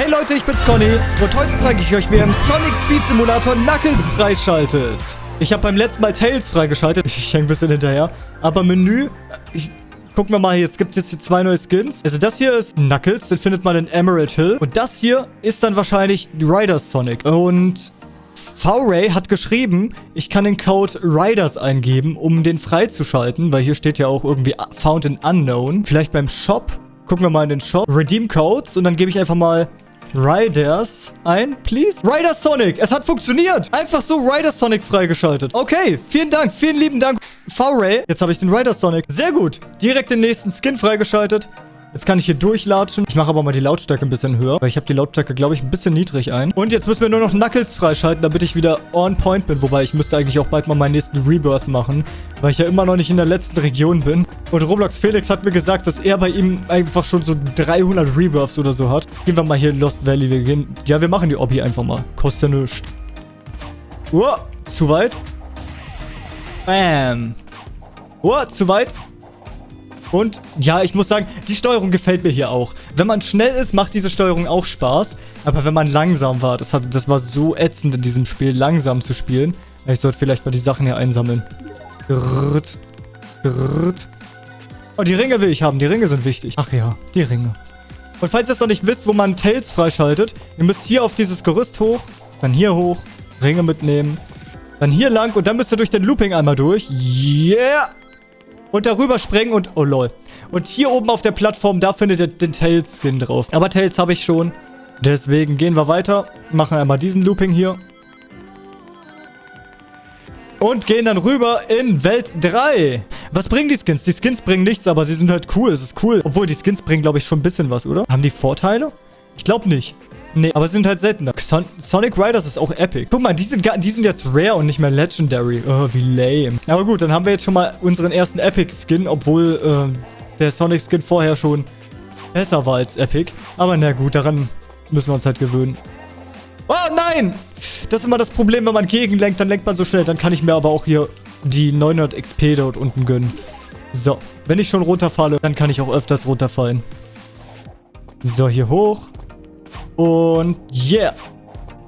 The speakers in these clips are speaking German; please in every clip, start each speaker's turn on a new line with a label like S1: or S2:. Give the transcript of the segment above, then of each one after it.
S1: Hey Leute, ich bin's Conny und heute zeige ich euch, wie ihr im Sonic Speed Simulator Knuckles freischaltet. Ich habe beim letzten Mal Tails freigeschaltet. Ich hänge ein bisschen hinterher. Aber Menü, ich, gucken wir mal, jetzt gibt es hier zwei neue Skins. Also das hier ist Knuckles, den findet man in Emerald Hill. Und das hier ist dann wahrscheinlich Riders Sonic. Und V-Ray hat geschrieben, ich kann den Code Riders eingeben, um den freizuschalten, weil hier steht ja auch irgendwie Found in Unknown. Vielleicht beim Shop. Gucken wir mal in den Shop. Redeem Codes und dann gebe ich einfach mal Riders ein, please. Riders Sonic, es hat funktioniert. Einfach so Riders Sonic freigeschaltet. Okay, vielen Dank, vielen lieben Dank, V-Ray. Jetzt habe ich den Riders Sonic. Sehr gut. Direkt den nächsten Skin freigeschaltet. Jetzt kann ich hier durchlatschen. Ich mache aber mal die Lautstärke ein bisschen höher, weil ich habe die Lautstärke, glaube ich, ein bisschen niedrig ein. Und jetzt müssen wir nur noch Knuckles freischalten, damit ich wieder on point bin. Wobei, ich müsste eigentlich auch bald mal meinen nächsten Rebirth machen, weil ich ja immer noch nicht in der letzten Region bin. Und Roblox Felix hat mir gesagt, dass er bei ihm einfach schon so 300 Rebirths oder so hat. Gehen wir mal hier in Lost Valley. Wir gehen... Ja, wir machen die Obby einfach mal. Kostet ja nichts. Oh, zu weit. Bam. Oh, zu weit. Und ja, ich muss sagen, die Steuerung gefällt mir hier auch. Wenn man schnell ist, macht diese Steuerung auch Spaß. Aber wenn man langsam war, das, hat, das war so ätzend in diesem Spiel, langsam zu spielen. Ich sollte vielleicht mal die Sachen hier einsammeln. Grrrt. Grrrt. Oh, die Ringe will ich haben. Die Ringe sind wichtig. Ach ja, die Ringe. Und falls ihr es noch nicht wisst, wo man Tails freischaltet, ihr müsst hier auf dieses Gerüst hoch, dann hier hoch, Ringe mitnehmen, dann hier lang und dann müsst ihr durch den Looping einmal durch. Yeah! Und darüber springen und... Oh, lol. Und hier oben auf der Plattform, da findet ihr den Tails-Skin drauf. Aber Tails habe ich schon. Deswegen gehen wir weiter. Machen einmal diesen Looping hier. Und gehen dann rüber in Welt 3. Was bringen die Skins? Die Skins bringen nichts, aber sie sind halt cool. Es ist cool. Obwohl, die Skins bringen, glaube ich, schon ein bisschen was, oder? Haben die Vorteile? Ich glaube nicht. Nee, aber sie sind halt seltener. Son Sonic Riders ist auch epic. Guck mal, die sind, die sind jetzt rare und nicht mehr legendary. Oh, wie lame. Aber gut, dann haben wir jetzt schon mal unseren ersten Epic-Skin, obwohl äh, der Sonic-Skin vorher schon besser war als Epic. Aber na gut, daran müssen wir uns halt gewöhnen. Oh, nein! Das ist immer das Problem, wenn man gegenlenkt, dann lenkt man so schnell. Dann kann ich mir aber auch hier die 900 XP dort unten gönnen. So, wenn ich schon runterfalle, dann kann ich auch öfters runterfallen. So, hier hoch. Und yeah.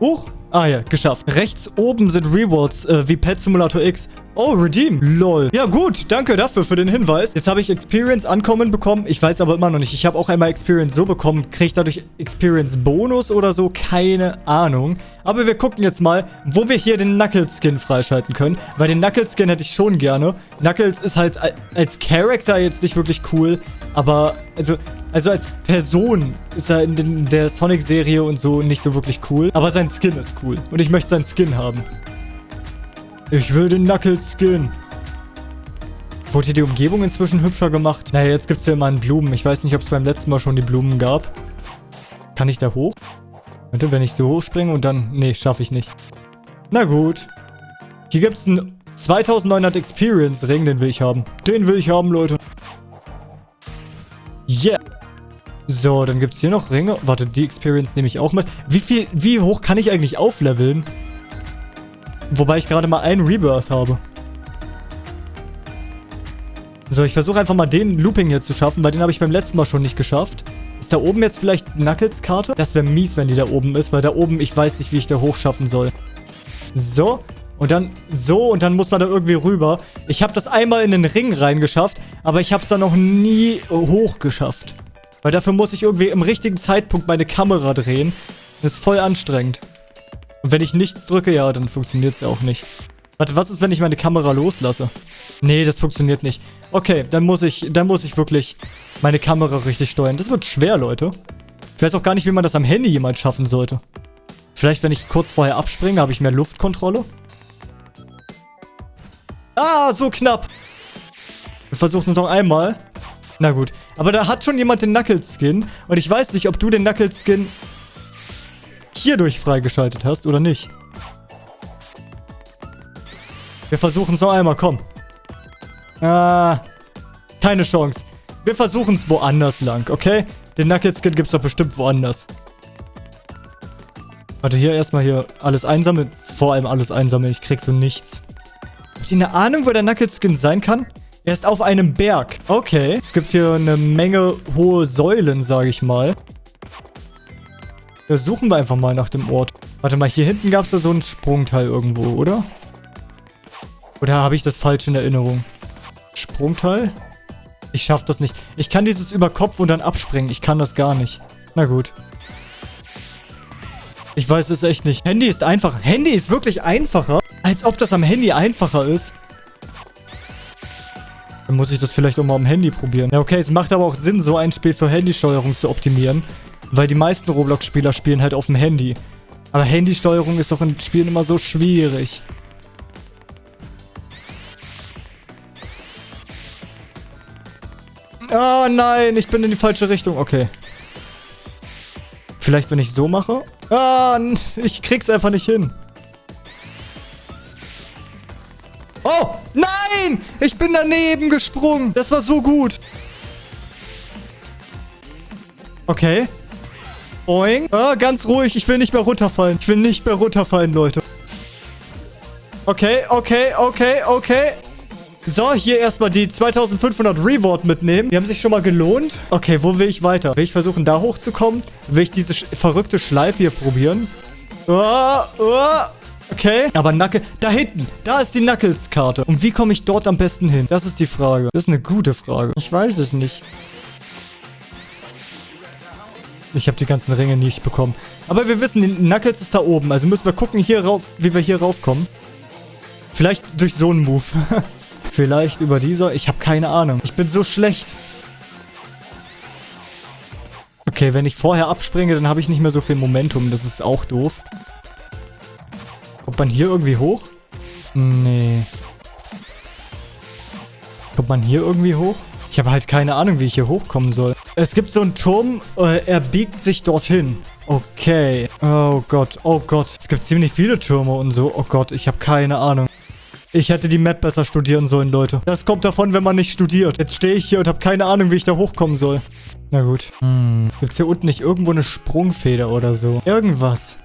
S1: Huch. Ah ja, geschafft. Rechts oben sind Rewards, äh, wie Pet Simulator X. Oh, Redeem. Lol. Ja gut, danke dafür für den Hinweis. Jetzt habe ich Experience Ankommen bekommen. Ich weiß aber immer noch nicht. Ich habe auch einmal Experience so bekommen. Kriege ich dadurch Experience Bonus oder so? Keine Ahnung. Aber wir gucken jetzt mal, wo wir hier den Knuckles Skin freischalten können. Weil den Knuckles Skin hätte ich schon gerne. Knuckles ist halt als Charakter jetzt nicht wirklich cool. Aber, also, also als Person ist er in der Sonic-Serie und so nicht so wirklich cool. Aber sein Skin ist cool. Und ich möchte seinen Skin haben. Ich will den Knuckles-Skin. Wurde hier die Umgebung inzwischen hübscher gemacht? Naja, jetzt gibt es hier immer einen Blumen. Ich weiß nicht, ob es beim letzten Mal schon die Blumen gab. Kann ich da hoch? Warte, wenn ich so hoch springe und dann... Nee, schaffe ich nicht. Na gut. Hier gibt es einen 2900 Experience-Ring, den will ich haben. Den will ich haben, Leute. Yeah. So, dann gibt es hier noch Ringe. Warte, die Experience nehme ich auch mit. Wie viel, wie hoch kann ich eigentlich aufleveln? Wobei ich gerade mal einen Rebirth habe. So, ich versuche einfach mal den Looping hier zu schaffen, weil den habe ich beim letzten Mal schon nicht geschafft. Ist da oben jetzt vielleicht Knuckles-Karte? Das wäre mies, wenn die da oben ist, weil da oben, ich weiß nicht, wie ich da hochschaffen soll. So, und dann so und dann muss man da irgendwie rüber. Ich habe das einmal in den Ring reingeschafft, aber ich habe es da noch nie hoch geschafft. Weil dafür muss ich irgendwie im richtigen Zeitpunkt meine Kamera drehen. Das ist voll anstrengend. Und wenn ich nichts drücke, ja, dann funktioniert es ja auch nicht. Warte, was ist, wenn ich meine Kamera loslasse? Nee, das funktioniert nicht. Okay, dann muss ich, dann muss ich wirklich meine Kamera richtig steuern. Das wird schwer, Leute. Ich weiß auch gar nicht, wie man das am Handy jemals schaffen sollte. Vielleicht, wenn ich kurz vorher abspringe, habe ich mehr Luftkontrolle. Ah, so knapp. Wir versuchen es noch einmal. Na gut. Aber da hat schon jemand den Knuckles-Skin. Und ich weiß nicht, ob du den Knuckles-Skin hierdurch freigeschaltet hast oder nicht. Wir versuchen es noch einmal, komm. Ah, keine Chance. Wir versuchen es woanders lang, okay? Den Knuckles-Skin gibt es doch bestimmt woanders. Warte, hier erstmal hier alles einsammeln. Vor allem alles einsammeln. Ich krieg so nichts. Habt ihr eine Ahnung, wo der Knuckles-Skin sein kann? Er ist auf einem Berg. Okay. Es gibt hier eine Menge hohe Säulen, sage ich mal. Da suchen wir einfach mal nach dem Ort. Warte mal, hier hinten gab es da so einen Sprungteil irgendwo, oder? Oder habe ich das falsch in Erinnerung? Sprungteil? Ich schaffe das nicht. Ich kann dieses über Kopf und dann abspringen. Ich kann das gar nicht. Na gut. Ich weiß es echt nicht. Handy ist einfach. Handy ist wirklich einfacher. Als ob das am Handy einfacher ist. Dann muss ich das vielleicht auch mal am Handy probieren. Ja, okay, es macht aber auch Sinn, so ein Spiel für Handysteuerung zu optimieren. Weil die meisten Roblox-Spieler spielen halt auf dem Handy. Aber Handysteuerung ist doch in Spielen immer so schwierig. Oh nein, ich bin in die falsche Richtung. Okay. Vielleicht, wenn ich so mache? Ah, ich krieg's einfach nicht hin. Ich bin daneben gesprungen. Das war so gut. Okay. Oing. Ah, ganz ruhig. Ich will nicht mehr runterfallen. Ich will nicht mehr runterfallen, Leute. Okay, okay, okay, okay. So, hier erstmal die 2500 Reward mitnehmen. Die haben sich schon mal gelohnt. Okay, wo will ich weiter? Will ich versuchen, da hochzukommen? Will ich diese sch verrückte Schleife hier probieren? Oh, oh. Okay. Aber Knuckle... Da hinten. Da ist die Knuckles-Karte. Und wie komme ich dort am besten hin? Das ist die Frage. Das ist eine gute Frage. Ich weiß es nicht. Ich habe die ganzen Ringe nicht bekommen. Aber wir wissen, Knuckles ist da oben. Also müssen wir gucken, hier rauf, wie wir hier raufkommen. Vielleicht durch so einen Move. Vielleicht über dieser. Ich habe keine Ahnung. Ich bin so schlecht. Okay, wenn ich vorher abspringe, dann habe ich nicht mehr so viel Momentum. Das ist auch doof. Kommt man hier irgendwie hoch? Nee. Kommt man hier irgendwie hoch? Ich habe halt keine Ahnung, wie ich hier hochkommen soll. Es gibt so einen Turm, äh, er biegt sich dorthin. Okay. Oh Gott, oh Gott. Es gibt ziemlich viele Türme und so. Oh Gott, ich habe keine Ahnung. Ich hätte die Map besser studieren sollen, Leute. Das kommt davon, wenn man nicht studiert. Jetzt stehe ich hier und habe keine Ahnung, wie ich da hochkommen soll. Na gut. Hm. Gibt es hier unten nicht irgendwo eine Sprungfeder oder so? Irgendwas.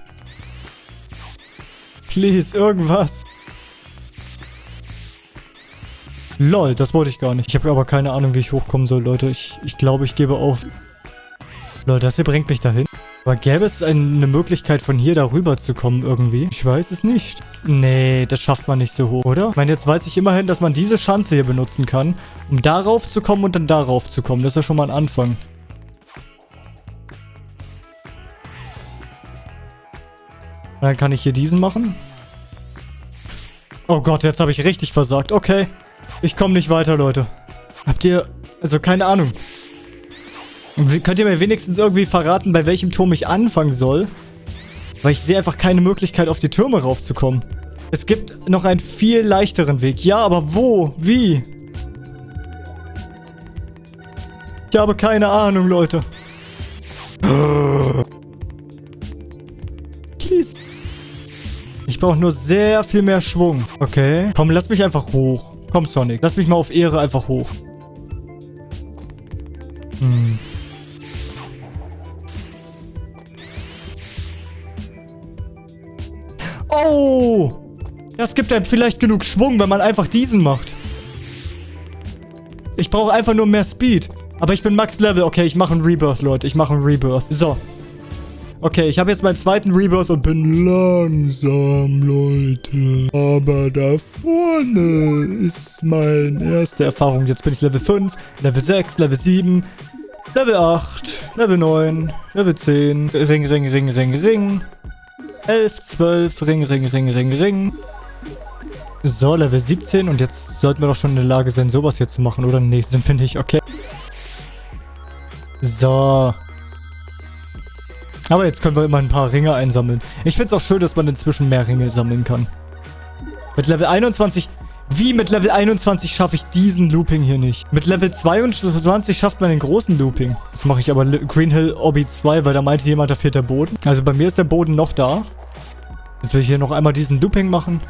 S1: Please, irgendwas. Lol, das wollte ich gar nicht. Ich habe aber keine Ahnung, wie ich hochkommen soll, Leute. Ich, ich glaube, ich gebe auf. Leute, das hier bringt mich dahin. Aber gäbe es eine Möglichkeit, von hier darüber zu kommen irgendwie? Ich weiß es nicht. Nee, das schafft man nicht so hoch, oder? Ich meine, jetzt weiß ich immerhin, dass man diese Schanze hier benutzen kann, um darauf zu kommen und dann darauf zu kommen. Das ist ja schon mal ein Anfang. Dann kann ich hier diesen machen. Oh Gott, jetzt habe ich richtig versagt. Okay. Ich komme nicht weiter, Leute. Habt ihr... Also, keine Ahnung. Könnt ihr mir wenigstens irgendwie verraten, bei welchem Turm ich anfangen soll? Weil ich sehe einfach keine Möglichkeit, auf die Türme raufzukommen. Es gibt noch einen viel leichteren Weg. Ja, aber wo? Wie? Ich habe keine Ahnung, Leute. Please. Ich brauche nur sehr viel mehr Schwung. Okay. Komm, lass mich einfach hoch. Komm, Sonic. Lass mich mal auf Ehre einfach hoch. Hm. Oh! Das gibt einem vielleicht genug Schwung, wenn man einfach diesen macht. Ich brauche einfach nur mehr Speed. Aber ich bin Max Level. Okay, ich mache einen Rebirth, Leute. Ich mache einen Rebirth. So. Okay, ich habe jetzt meinen zweiten Rebirth und bin langsam, Leute. Aber da vorne ist meine erste Erfahrung. Jetzt bin ich Level 5, Level 6, Level 7, Level 8, Level 9, Level 10. Ring, Ring, Ring, Ring, Ring. 11, 12, Ring, Ring, Ring, Ring, Ring. So, Level 17 und jetzt sollten wir doch schon in der Lage sein, sowas hier zu machen, oder? Nee, sind wir nicht, okay. So. Aber jetzt können wir immer ein paar Ringe einsammeln. Ich finde es auch schön, dass man inzwischen mehr Ringe sammeln kann. Mit Level 21... Wie mit Level 21 schaffe ich diesen Looping hier nicht? Mit Level 22 schafft man den großen Looping. Das mache ich aber Green Hill Obby 2, weil da meinte jemand, da fehlt der Boden. Also bei mir ist der Boden noch da. Jetzt will ich hier noch einmal diesen Looping machen.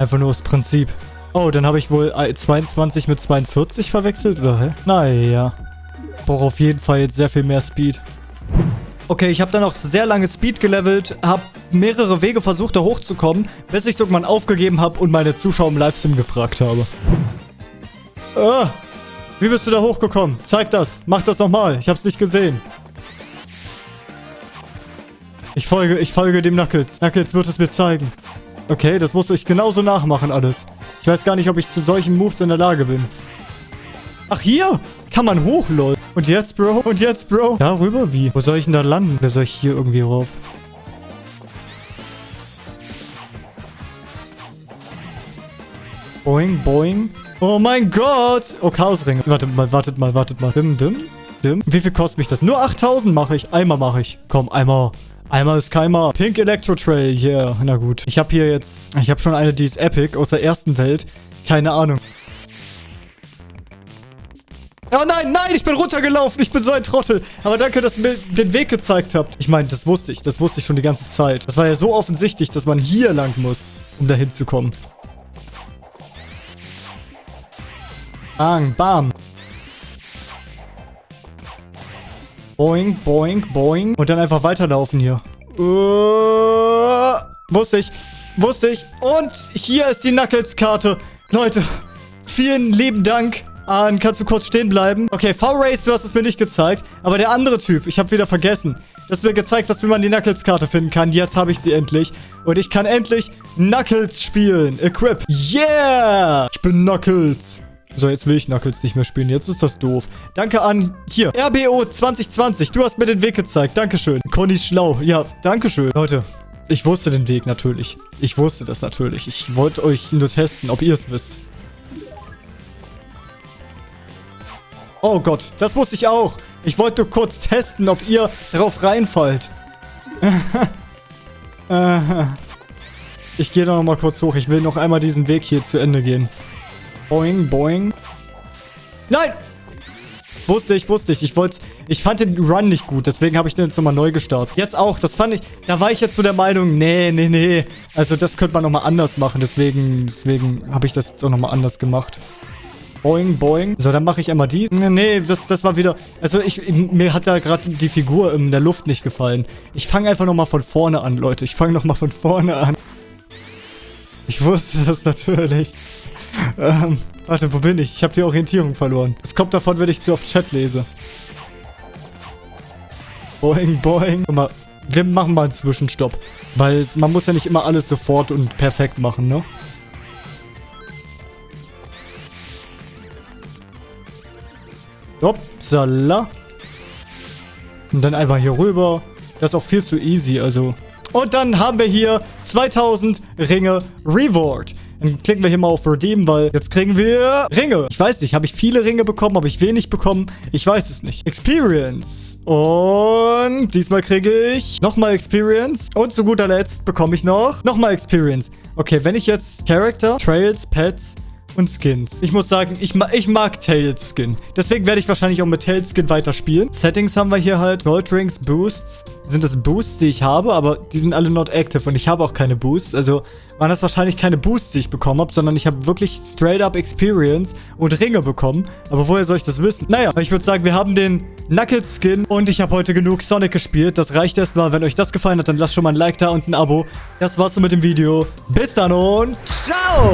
S1: Einfach nur aus Prinzip. Oh, dann habe ich wohl 22 mit 42 verwechselt, oder hä? Naja. Brauche auf jeden Fall jetzt sehr viel mehr Speed. Okay, ich habe dann auch sehr lange Speed gelevelt, habe mehrere Wege versucht, da hochzukommen, bis ich irgendwann aufgegeben habe und meine Zuschauer im Livestream gefragt habe. Ah, wie bist du da hochgekommen? Zeig das. Mach das nochmal. Ich habe es nicht gesehen. Ich folge, ich folge dem Knuckles. Knuckles wird es mir zeigen. Okay, das muss ich genauso nachmachen alles. Ich weiß gar nicht, ob ich zu solchen Moves in der Lage bin. Ach, hier kann man hoch, lol. Und jetzt, Bro? Und jetzt, Bro? Darüber? Wie? Wo soll ich denn da landen? Wer soll ich hier irgendwie rauf? Boing, boing. Oh mein Gott. Oh, Chaosring. Wartet mal, wartet mal, wartet mal. Dim, dim, dim. Wie viel kostet mich das? Nur 8000 mache ich. Einmal mache ich. Komm, einmal. Einmal ist keimer. Pink Electro Trail, yeah. Na gut. Ich habe hier jetzt... Ich habe schon eine, die ist epic aus der ersten Welt. Keine Ahnung. Oh nein, nein, ich bin runtergelaufen. Ich bin so ein Trottel. Aber danke, dass ihr mir den Weg gezeigt habt. Ich meine, das wusste ich. Das wusste ich schon die ganze Zeit. Das war ja so offensichtlich, dass man hier lang muss, um dahin zu kommen. Bang, bam. Boing, boing, boing. Und dann einfach weiterlaufen hier. Uh, wusste ich. Wusste ich. Und hier ist die Knuckles-Karte. Leute, vielen lieben Dank. An, kannst du kurz stehen bleiben? Okay, V-Race, du hast es mir nicht gezeigt. Aber der andere Typ, ich habe wieder vergessen. Das ist mir gezeigt, dass man die Knuckles-Karte finden kann. Jetzt habe ich sie endlich. Und ich kann endlich Knuckles spielen. Equip. Yeah! Ich bin Knuckles. So, jetzt will ich Knuckles nicht mehr spielen. Jetzt ist das doof. Danke an, hier, RBO 2020. Du hast mir den Weg gezeigt. Dankeschön. Conny schlau. Ja, Dankeschön. Leute, ich wusste den Weg natürlich. Ich wusste das natürlich. Ich wollte euch nur testen, ob ihr es wisst. Oh Gott, das wusste ich auch. Ich wollte nur kurz testen, ob ihr darauf reinfallt. ich gehe noch mal kurz hoch. Ich will noch einmal diesen Weg hier zu Ende gehen. Boing, boing. Nein! Wusste ich, wusste ich. Ich wollte, ich fand den Run nicht gut, deswegen habe ich den jetzt nochmal neu gestartet. Jetzt auch, das fand ich, da war ich jetzt zu der Meinung, nee, nee, nee. Also das könnte man nochmal anders machen, deswegen, deswegen habe ich das jetzt auch nochmal anders gemacht. Boing, boing. So, dann mache ich einmal die. Nee, das, das war wieder... Also ich, mir hat da gerade die Figur in der Luft nicht gefallen. Ich fange einfach nochmal von vorne an, Leute. Ich fange nochmal von vorne an. Ich wusste das natürlich. ähm, warte, wo bin ich? Ich habe die Orientierung verloren. Es kommt davon, wenn ich zu oft Chat lese. Boing, boing. Guck mal, wir machen mal einen Zwischenstopp. Weil man muss ja nicht immer alles sofort und perfekt machen, ne? Upsala. Und dann einfach hier rüber. Das ist auch viel zu easy, also. Und dann haben wir hier 2000 Ringe Reward. Dann klicken wir hier mal auf Redeem, weil jetzt kriegen wir Ringe. Ich weiß nicht, habe ich viele Ringe bekommen? Habe ich wenig bekommen? Ich weiß es nicht. Experience. Und diesmal kriege ich nochmal Experience. Und zu guter Letzt bekomme ich noch nochmal Experience. Okay, wenn ich jetzt Character, Trails, Pets und Skins. Ich muss sagen, ich, ma ich mag Tails Skin. Deswegen werde ich wahrscheinlich auch mit Tails Skin weiterspielen. Settings haben wir hier halt. Gold Rings, Boosts. Sind das Boosts, die ich habe, aber die sind alle not active und ich habe auch keine Boosts. Also waren das wahrscheinlich keine Boosts, die ich bekommen habe, sondern ich habe wirklich straight up Experience und Ringe bekommen. Aber woher soll ich das wissen? Naja, ich würde sagen, wir haben den Knuckles Skin und ich habe heute genug Sonic gespielt. Das reicht erstmal. Wenn euch das gefallen hat, dann lasst schon mal ein Like da und ein Abo. Das war's so mit dem Video. Bis dann und ciao!